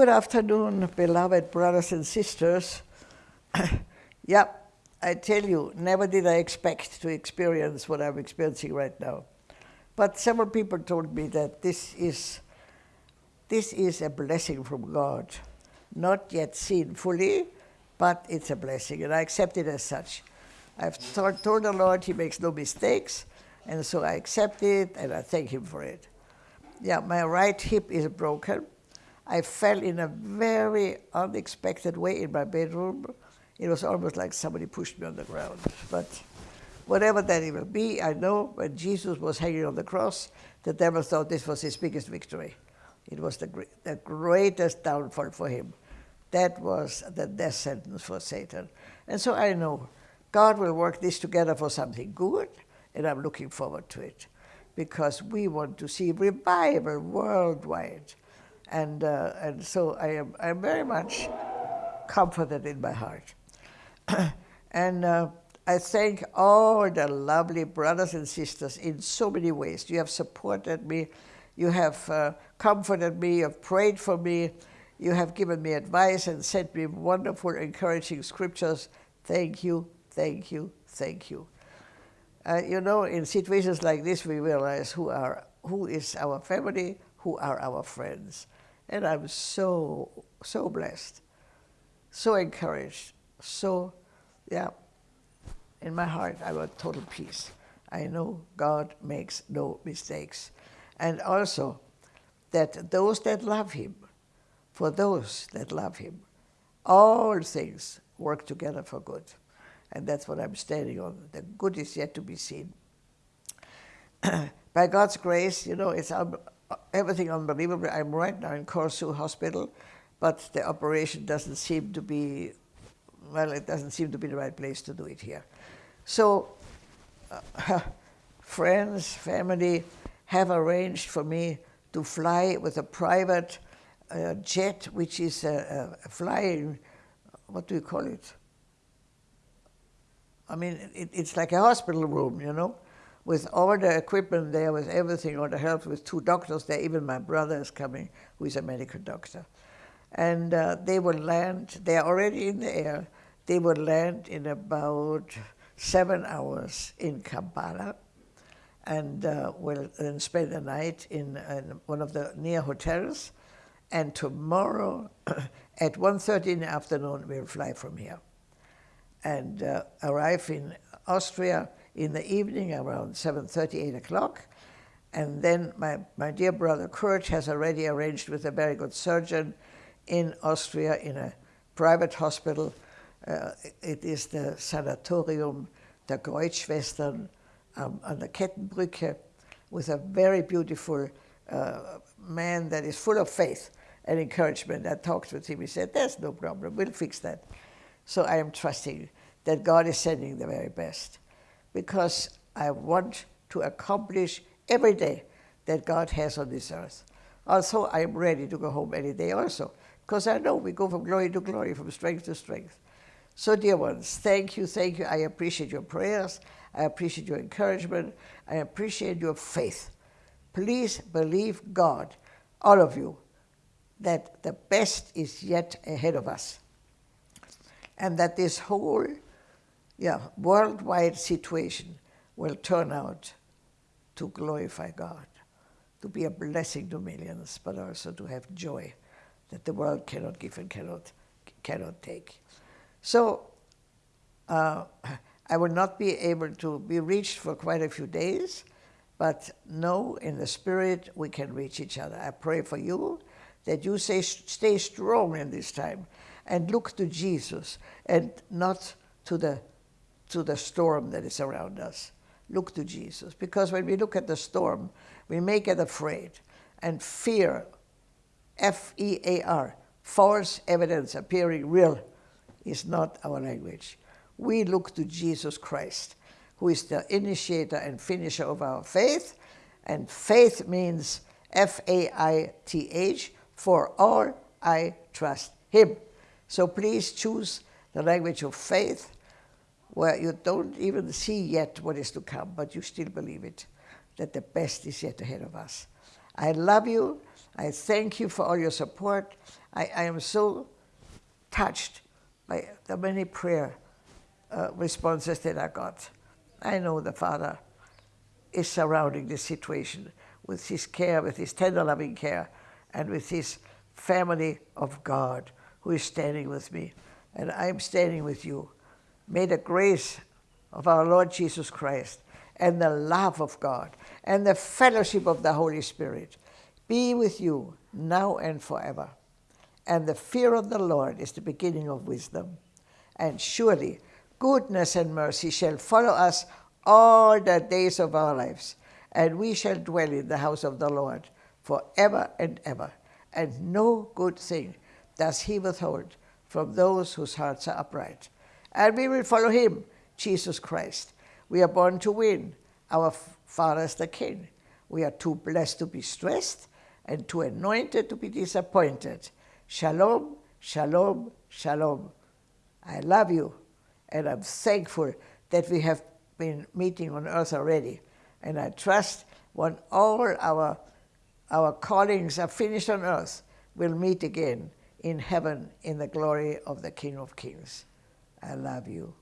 Good afternoon, beloved brothers and sisters. yeah, I tell you, never did I expect to experience what I'm experiencing right now. But several people told me that this is, this is a blessing from God. Not yet seen fully, but it's a blessing, and I accept it as such. I've told, told the Lord He makes no mistakes, and so I accept it, and I thank Him for it. Yeah, my right hip is broken. I fell in a very unexpected way in my bedroom. It was almost like somebody pushed me on the ground. But whatever that it will be, I know when Jesus was hanging on the cross, the devil thought this was his biggest victory. It was the, the greatest downfall for him. That was the death sentence for Satan. And so I know God will work this together for something good, and I'm looking forward to it because we want to see revival worldwide. And, uh, and so I am I'm very much comforted in my heart. and uh, I thank all the lovely brothers and sisters in so many ways. You have supported me, you have uh, comforted me, you have prayed for me, you have given me advice and sent me wonderful, encouraging scriptures. Thank you, thank you, thank you. Uh, you know, in situations like this, we realize who, are, who is our family, who are our friends. And I was so, so blessed, so encouraged, so, yeah, in my heart, I have total peace. I know God makes no mistakes. And also, that those that love Him, for those that love Him, all things work together for good. And that's what I'm standing on. The good is yet to be seen. By God's grace, you know, it's un everything unbelievable. I'm right now in CoRSU Hospital, but the operation doesn't seem to be, well, it doesn't seem to be the right place to do it here. So, uh, friends, family have arranged for me to fly with a private uh, jet, which is a, a flying, what do you call it? I mean, it, it's like a hospital room, you know, with all the equipment there, with everything, all the help, with two doctors there. Even my brother is coming, who is a medical doctor. And uh, they will land, they are already in the air, they will land in about seven hours in Kampala and uh, will then spend the night in, in, one of the near hotels. And tomorrow at 1.30 in the afternoon, we'll fly from here and uh, arrive in Austria in the evening around 7.30, 8 o'clock. And then my, my dear brother Kurt has already arranged with a very good surgeon in Austria in a private hospital. Uh, it is the Sanatorium der Kreuzschwestern um, on the Kettenbrücke with a very beautiful uh, man that is full of faith and encouragement. I talked with him. He said, there's no problem. We'll fix that. So I am trusting that God is sending the very best because I want to accomplish every day that God has on this earth. Also, I am ready to go home any day also because I know we go from glory to glory, from strength to strength. So, dear ones, thank you, thank you. I appreciate your prayers. I appreciate your encouragement. I appreciate your faith. Please believe God, all of you, that the best is yet ahead of us and that this whole yeah, worldwide situation will turn out to glorify God, to be a blessing to millions, but also to have joy that the world cannot give and cannot, cannot take. So uh, I will not be able to be reached for quite a few days, but know in the spirit we can reach each other. I pray for you that you say, stay strong in this time and look to Jesus and not to the, to the storm that is around us. Look to Jesus. Because when we look at the storm, we may get afraid and fear, F-E-A-R, false evidence appearing real, is not our language. We look to Jesus Christ, who is the initiator and finisher of our faith, and faith means F-A-I-T-H, for all I trust him. So please choose the language of faith, where you don't even see yet what is to come, but you still believe it, that the best is yet ahead of us. I love you. I thank you for all your support. I, I am so touched by the many prayer uh, responses that I got. I know the Father is surrounding this situation with his care, with his tender loving care, and with his family of God who is standing with me. And I'm standing with you. May the grace of our Lord Jesus Christ and the love of God and the fellowship of the Holy Spirit be with you now and forever. And the fear of the Lord is the beginning of wisdom. And surely goodness and mercy shall follow us all the days of our lives, and we shall dwell in the house of the Lord forever and ever. And no good thing does he withhold from those whose hearts are upright. And we will follow him, Jesus Christ. We are born to win. Our Father is the King. We are too blessed to be stressed and too anointed to be disappointed. Shalom, shalom, shalom. I love you, and I'm thankful that we have been meeting on earth already. And I trust when all our, our callings are finished on earth, we'll meet again in heaven in the glory of the King of Kings. I love you.